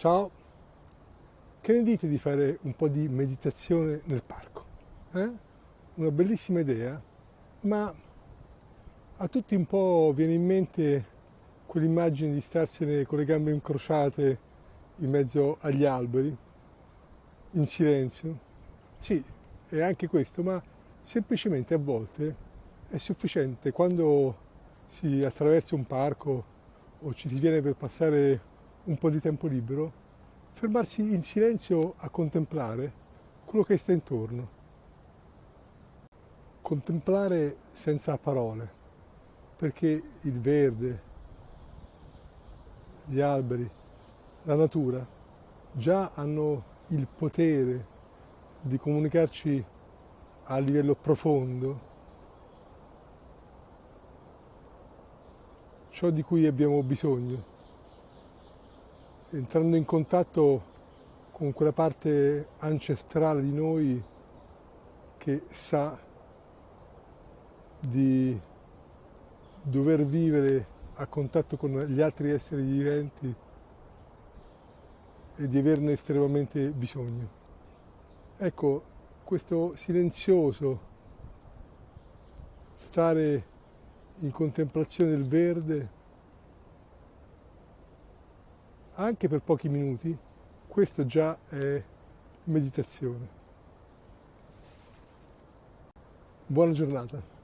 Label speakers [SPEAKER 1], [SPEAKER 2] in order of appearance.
[SPEAKER 1] Ciao, che ne dite di fare un po' di meditazione nel parco? Eh? Una bellissima idea, ma a tutti un po' viene in mente quell'immagine di starsene con le gambe incrociate in mezzo agli alberi, in silenzio. Sì, è anche questo, ma semplicemente a volte è sufficiente quando si attraversa un parco o ci si viene per passare un po' di tempo libero, fermarsi in silenzio a contemplare quello che sta intorno. Contemplare senza parole, perché il verde, gli alberi, la natura già hanno il potere di comunicarci a livello profondo ciò di cui abbiamo bisogno entrando in contatto con quella parte ancestrale di noi che sa di dover vivere a contatto con gli altri esseri viventi e di averne estremamente bisogno. Ecco, questo silenzioso stare in contemplazione del verde anche per pochi minuti, questo già è meditazione. Buona giornata.